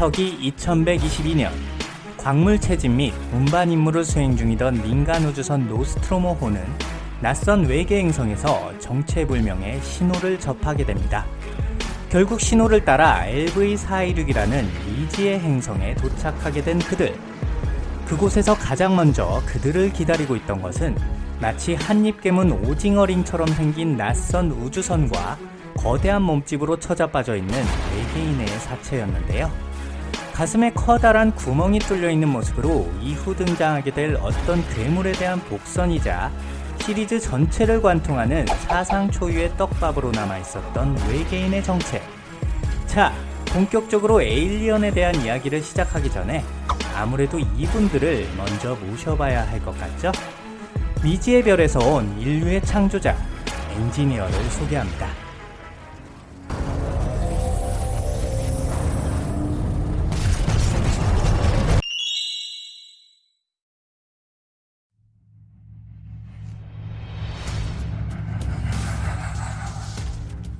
서기 2122년 광물 채집 및 운반 임무를 수행 중이던 민간 우주선 노스트로모호는 낯선 외계 행성에서 정체불명의 신호를 접하게 됩니다. 결국 신호를 따라 LV416이라는 미지의 행성에 도착하게 된 그들. 그곳에서 가장 먼저 그들을 기다리고 있던 것은 마치 한입 깨문 오징어링처럼 생긴 낯선 우주선과 거대한 몸집으로 처자빠져 있는 외계인의 사체였는데요. 가슴에 커다란 구멍이 뚫려 있는 모습으로 이후 등장하게 될 어떤 괴물에 대한 복선이자 시리즈 전체를 관통하는 사상 초유의 떡밥으로 남아 있었던 외계인의 정체. 자, 본격적으로 에일리언에 대한 이야기를 시작하기 전에 아무래도 이분들을 먼저 모셔봐야 할 것 같죠? 미지의 별에서 온 인류의 창조자, 엔지니어를 소개합니다.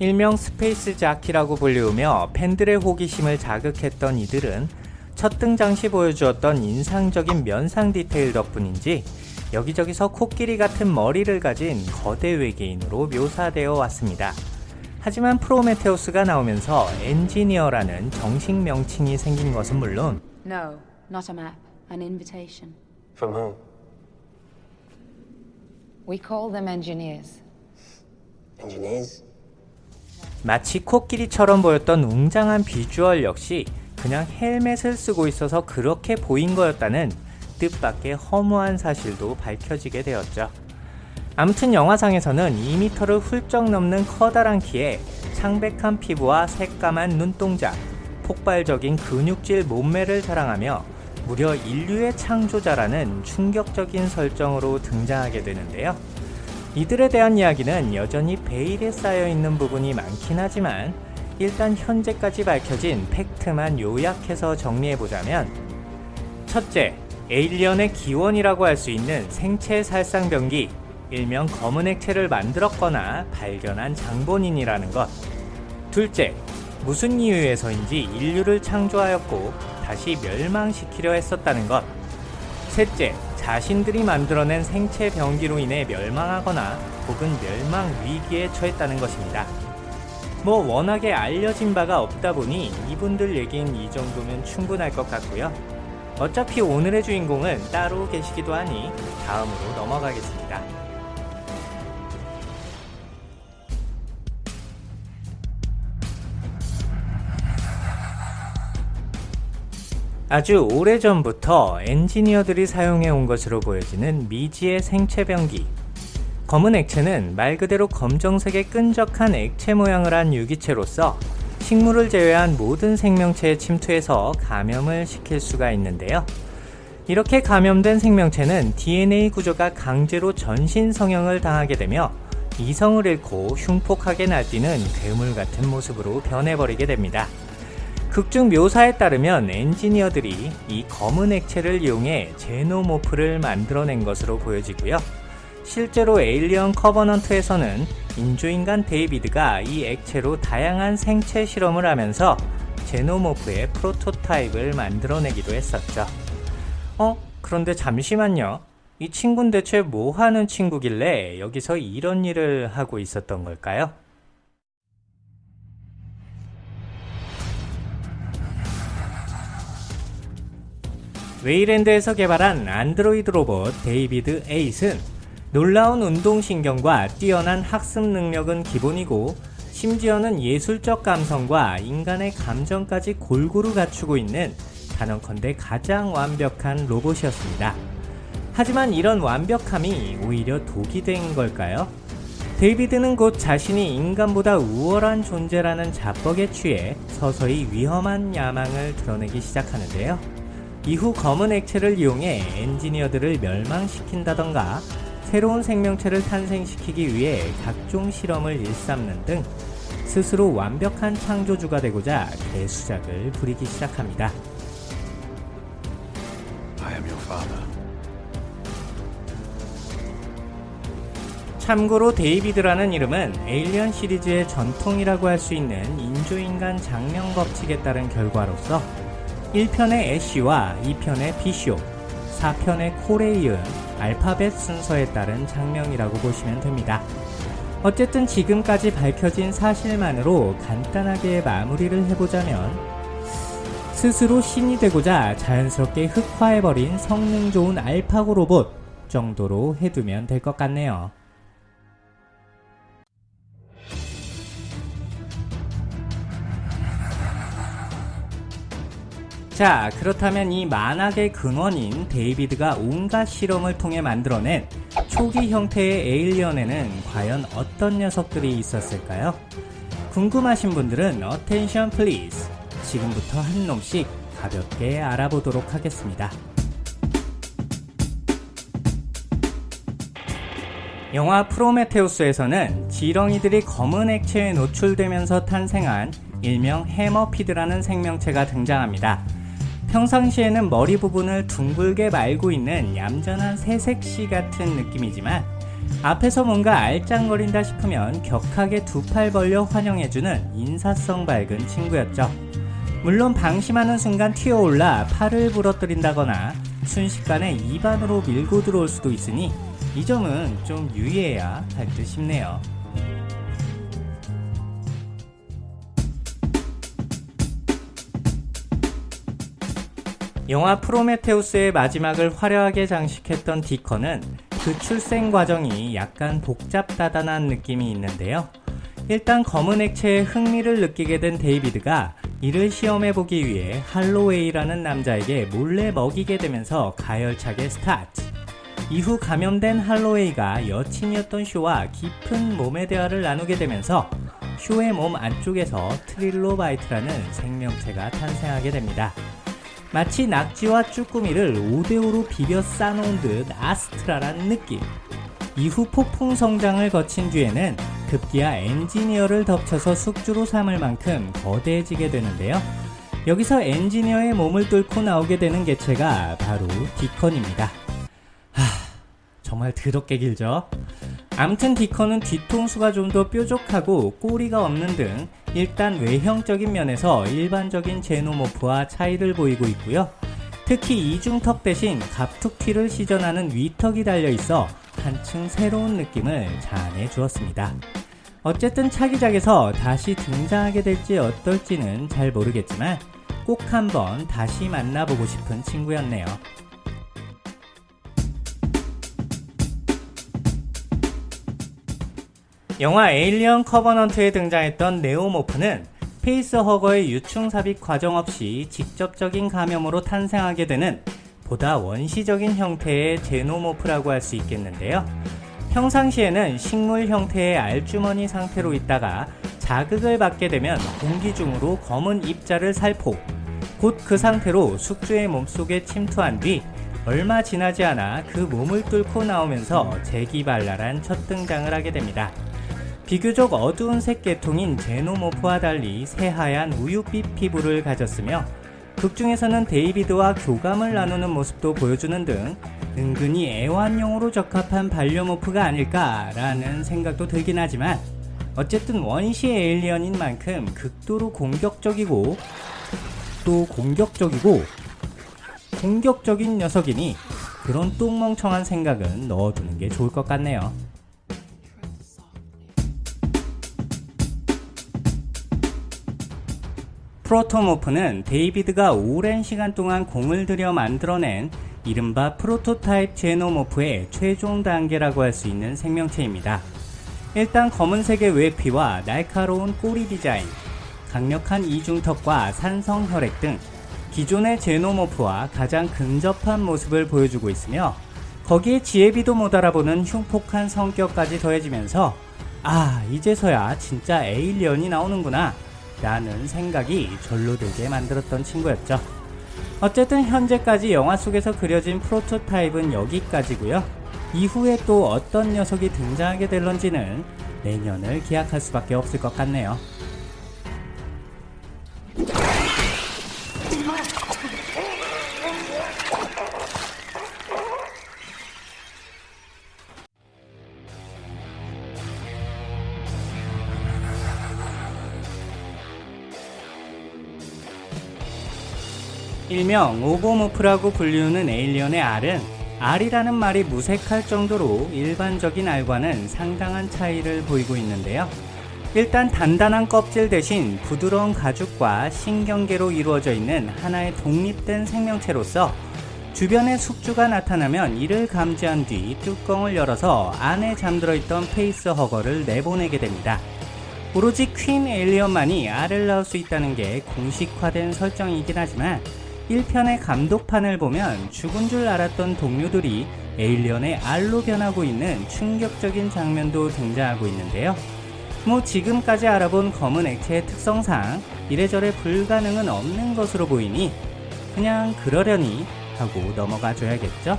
일명 스페이스 자키라고 불리우며 팬들의 호기심을 자극했던 이들은 첫 등장 시 보여주었던 인상적인 면상 디테일 덕분인지 여기저기서 코끼리 같은 머리를 가진 거대 외계인으로 묘사되어 왔습니다. 하지만 프로메테우스가 나오면서 엔지니어라는 정식 명칭이 생긴 것은 물론 No, not a map. An invitation. From whom? We call them engineers. Engineers? 마치 코끼리처럼 보였던 웅장한 비주얼 역시 그냥 헬멧을 쓰고 있어서 그렇게 보인 거였다는 뜻밖의 허무한 사실도 밝혀지게 되었죠. 아무튼 영화상에서는 2m를 훌쩍 넘는 커다란 키에 창백한 피부와 새까만 눈동자, 폭발적인 근육질 몸매를 자랑하며 무려 인류의 창조자라는 충격적인 설정으로 등장하게 되는데요. 이들에 대한 이야기는 여전히 베일에 쌓여 있는 부분이 많긴 하지만 일단 현재까지 밝혀진 팩트만 요약해서 정리해보자면 첫째, 에일리언의 기원이라고 할 수 있는 생체 살상병기, 일명 검은 액체를 만들었거나 발견한 장본인이라는 것. 둘째, 무슨 이유에서인지 인류를 창조하였고 다시 멸망시키려 했었다는 것. 셋째, 자신들이 만들어낸 생체 병기로 인해 멸망하거나 혹은 멸망 위기에 처했다는 것입니다. 뭐 워낙에 알려진 바가 없다 보니 이분들 얘기는 이 정도면 충분할 것 같고요. 어차피 오늘의 주인공은 따로 계시기도 하니 다음으로 넘어가겠습니다. 아주 오래전부터 엔지니어들이 사용해 온 것으로 보여지는 미지의 생체병기 검은 액체는 말 그대로 검정색의 끈적한 액체 모양을 한 유기체로서 식물을 제외한 모든 생명체에 침투해서 감염을 시킬 수가 있는데요. 이렇게 감염된 생명체는 DNA 구조가 강제로 전신 성형을 당하게 되며 이성을 잃고 흉폭하게 날뛰는 괴물 같은 모습으로 변해버리게 됩니다. 극중 묘사에 따르면 엔지니어들이 이 검은 액체를 이용해 제노모프를 만들어낸 것으로 보여지고요. 실제로 에일리언 커버넌트에서는 인조인간 데이비드가 이 액체로 다양한 생체 실험을 하면서 제노모프의 프로토타입을 만들어내기도 했었죠. 어? 그런데 잠시만요. 이 친구는 대체 뭐 하는 친구길래 여기서 이런 일을 하고 있었던 걸까요? 웨이랜드에서 개발한 안드로이드 로봇 데이비드 Eight은 놀라운 운동신경과 뛰어난 학습 능력은 기본이고 심지어는 예술적 감성과 인간의 감정까지 골고루 갖추고 있는 단언컨대 가장 완벽한 로봇이었습니다. 하지만 이런 완벽함이 오히려 독이 된 걸까요? 데이비드는 곧 자신이 인간보다 우월한 존재라는 자뻑에 취해 서서히 위험한 야망을 드러내기 시작하는데요. 이후 검은 액체를 이용해 엔지니어들을 멸망시킨다던가 새로운 생명체를 탄생시키기 위해 각종 실험을 일삼는 등 스스로 완벽한 창조주가 되고자 개수작을 부리기 시작합니다. 참고로 데이비드라는 이름은 에일리언 시리즈의 전통이라고 할 수 있는 인조인간 장명 법칙에 따른 결과로서 1편의 애쉬와 2편의 비쇼, 4편의 콜에 이은 알파벳 순서에 따른 장면이라고 보시면 됩니다. 어쨌든 지금까지 밝혀진 사실만으로 간단하게 마무리를 해보자면 스스로 신이 되고자 자연스럽게 흑화해버린 성능 좋은 알파고 로봇 정도로 해두면 될 것 같네요. 자, 그렇다면 이 만악의 근원인 데이비드가 온갖 실험을 통해 만들어낸 초기 형태의 에일리언에는 과연 어떤 녀석들이 있었을까요? 궁금하신 분들은 attention please 지금부터 한 놈씩 가볍게 알아보도록 하겠습니다. 영화 프로메테우스에서는 지렁이들이 검은 액체에 노출되면서 탄생한 일명 해머피드라는 생명체가 등장합니다. 평상시에는 머리 부분을 둥글게 말고 있는 얌전한 새색시 같은 느낌이지만 앞에서 뭔가 알짱거린다 싶으면 격하게 두 팔 벌려 환영해주는 인사성 밝은 친구였죠. 물론 방심하는 순간 튀어올라 팔을 부러뜨린다거나 순식간에 입안으로 밀고 들어올 수도 있으니 이 점은 좀 유의해야 할 듯 싶네요. 영화 프로메테우스의 마지막을 화려하게 장식했던 디컨은 그 출생 과정이 약간 복잡다단한 느낌이 있는데요. 일단 검은 액체에 흥미를 느끼게 된 데이비드가 이를 시험해보기 위해 할로웨이라는 남자에게 몰래 먹이게 되면서 가열차게 스타트. 이후 감염된 할로웨이가 여친이었던 쇼와 깊은 몸의 대화를 나누게 되면서 쇼의 몸 안쪽에서 트릴로바이트라는 생명체가 탄생하게 됩니다. 마치 낙지와 쭈꾸미를 5대5로 비벼 싸놓은 듯 아스트라란 느낌. 이후 폭풍 성장을 거친 뒤에는 급기야 엔지니어를 덮쳐서 숙주로 삼을 만큼 거대해지게 되는데요. 여기서 엔지니어의 몸을 뚫고 나오게 되는 개체가 바로 디컨입니다. 하, 정말 더럽게 길죠? 암튼 디컨은 뒤통수가 좀 더 뾰족하고 꼬리가 없는 등 일단 외형적인 면에서 일반적인 제노모프와 차이를 보이고 있고요. 특히 이중턱 대신 갑툭튀를 시전하는 위턱이 달려있어 한층 새로운 느낌을 자아내 주었습니다. 어쨌든 차기작에서 다시 등장하게 될지 어떨지는 잘 모르겠지만 꼭 한번 다시 만나보고 싶은 친구였네요. 영화 에일리언 커버넌트에 등장했던 neomorph는 facehugger의 유충 삽입 과정 없이 직접적인 감염으로 탄생하게 되는 보다 원시적인 형태의 xenomorph라고 할 수 있겠는데요. 평상시에는 식물 형태의 알주머니 상태로 있다가 자극을 받게 되면 공기 중으로 검은 입자를 살포 곧 그 상태로 숙주의 몸속에 침투한 뒤 얼마 지나지 않아 그 몸을 뚫고 나오면서 재기발랄한 첫 등장을 하게 됩니다. 비교적 어두운 색 계통인 제노모프와 달리 새하얀 우유빛 피부를 가졌으며 극중에서는 데이비드와 교감을 나누는 모습도 보여주는 등 은근히 애완용으로 적합한 반려모프가 아닐까라는 생각도 들긴 하지만 어쨌든 원시 에일리언인 만큼 극도로 공격적이고 또 공격적이고 공격적인 녀석이니 그런 똥멍청한 생각은 넣어두는 게 좋을 것 같네요. 프로토모프는 데이비드가 오랜 시간 동안 공을 들여 만들어낸 이른바 프로토타입 제노모프의 최종 단계라고 할 수 있는 생명체입니다. 일단 검은색의 외피와 날카로운 꼬리 디자인, 강력한 이중턱과 산성 혈액 등 기존의 제노모프와 가장 근접한 모습을 보여주고 있으며 거기에 지혜비도 못 알아보는 흉폭한 성격까지 더해지면서 아 이제서야 진짜 에일리언이 나오는구나 라는 생각이 절로 들게 만들었던 친구였죠. 어쨌든 현재까지 영화 속에서 그려진 프로토타입은 여기까지고요. 이후에 또 어떤 녀석이 등장하게 될런지는 내년을 기약할 수밖에 없을 것 같네요. 일명 ovomorph라고 불리우는 에일리언의 알은 알이라는 말이 무색할 정도로 일반적인 알과는 상당한 차이를 보이고 있는데요. 일단 단단한 껍질 대신 부드러운 가죽과 신경계로 이루어져 있는 하나의 독립된 생명체로서 주변에 숙주가 나타나면 이를 감지한 뒤 뚜껑을 열어서 안에 잠들어 있던 facehugger를 내보내게 됩니다. 오로지 퀸 에일리언만이 알을 낳을 수 있다는 게 공식화된 설정이긴 하지만 1편의 감독판을 보면 죽은 줄 알았던 동료들이 에일리언의 알로 변하고 있는 충격적인 장면도 등장하고 있는데요. 뭐 지금까지 알아본 검은 액체의 특성상 이래저래 불가능은 없는 것으로 보이니 그냥 그러려니 하고 넘어가 줘야겠죠?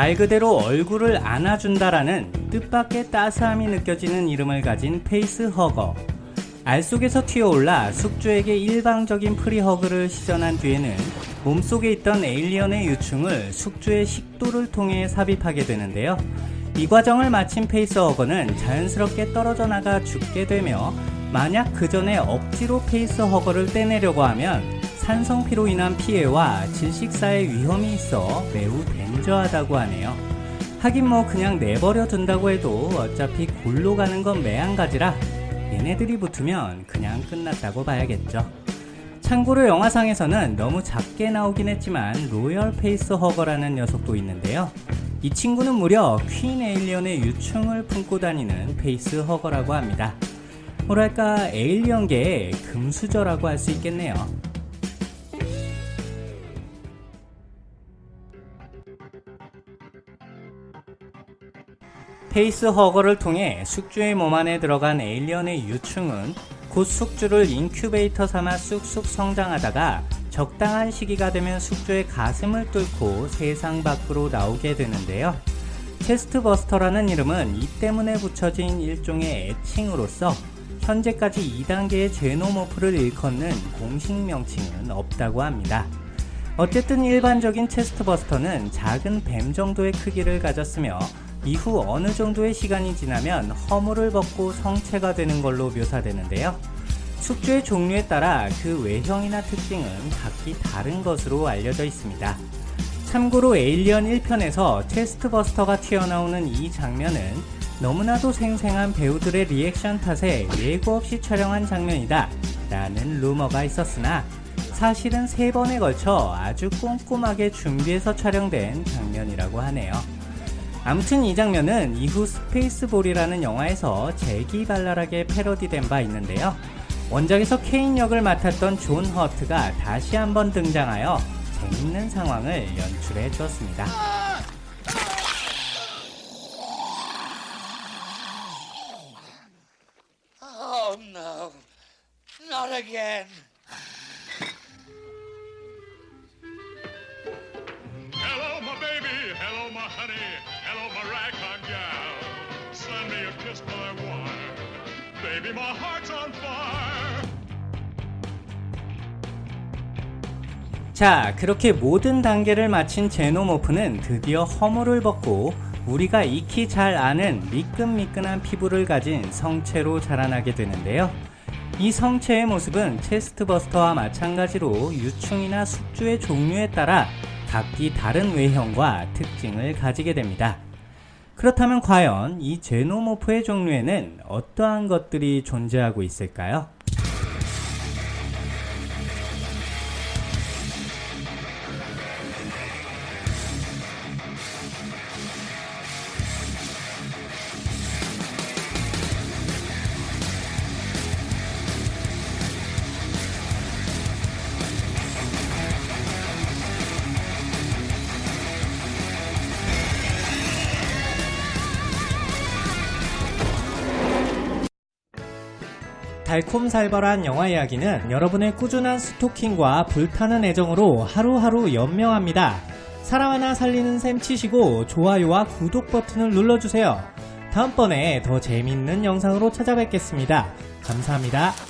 말 그대로 얼굴을 안아준다라는 뜻밖의 따스함이 느껴지는 이름을 가진 facehugger. 알 속에서 튀어올라 숙주에게 일방적인 프리허그를 시전한 뒤에는 몸속에 있던 에일리언의 유충을 숙주의 식도를 통해 삽입하게 되는데요. 이 과정을 마친 facehugger는 자연스럽게 떨어져 나가 죽게 되며 만약 그 전에 억지로 facehugger를 떼내려고 하면 산성피로 인한 피해와 질식사의 위험이 있어 매우 danger하다고 하네요. 하긴 뭐 그냥 내버려 둔다고 해도 어차피 골로 가는 건 매한가지라 얘네들이 붙으면 그냥 끝났다고 봐야겠죠. 참고로 영화상에서는 너무 작게 나오긴 했지만 royal facehugger라는 녀석도 있는데요. 이 친구는 무려 퀸 에일리언의 유충을 품고 다니는 facehugger라고 합니다. 뭐랄까 에일리언계의 금수저라고 할 수 있겠네요. facehugger를 통해 숙주의 몸 안에 들어간 에일리언의 유충은 곧 숙주를 인큐베이터 삼아 쑥쑥 성장하다가 적당한 시기가 되면 숙주의 가슴을 뚫고 세상 밖으로 나오게 되는데요. chestburster라는 이름은 이 때문에 붙여진 일종의 애칭으로서 현재까지 2단계의 xenomorph를 일컫는 공식 명칭은 없다고 합니다. 어쨌든 일반적인 chestburster는 작은 뱀 정도의 크기를 가졌으며 이후 어느 정도의 시간이 지나면 허물을 벗고 성체가 되는 걸로 묘사되는데요. 숙주의 종류에 따라 그 외형이나 특징은 각기 다른 것으로 알려져 있습니다. 참고로 에일리언 1편에서 chestburster가 튀어나오는 이 장면은 너무나도 생생한 배우들의 리액션 탓에 예고 없이 촬영한 장면이다 라는 루머가 있었으나 사실은 세 번에 걸쳐 아주 꼼꼼하게 준비해서 촬영된 장면이라고 하네요. 아무튼 이 장면은 이후 스페이스볼이라는 영화에서 재기발랄하게 패러디된 바 있는데요. 원작에서 케인 역을 맡았던 존 허트가 다시 한번 등장하여 재밌는 상황을 연출해 주었습니다. Oh no, not again. 자, 그렇게 모든 단계를 마친 제노모프는 드디어 허물을 벗고 우리가 익히 잘 아는 미끈미끈한 피부를 가진 성체로 자라나게 되는데요. 이 성체의 모습은 체스트버스터와 마찬가지로 유충이나 숙주의 종류에 따라 각기 다른 외형과 특징을 가지게 됩니다. 그렇다면 과연 이 제노모프의 종류에는 어떠한 것들이 존재하고 있을까요? 달콤살벌한 영화 이야기는 여러분의 꾸준한 스토킹과 불타는 애정으로 하루하루 연명합니다. 사람 하나 살리는 셈 치시고 좋아요와 구독 버튼을 눌러주세요. 다음번에 더 재밌는 영상으로 찾아뵙겠습니다. 감사합니다.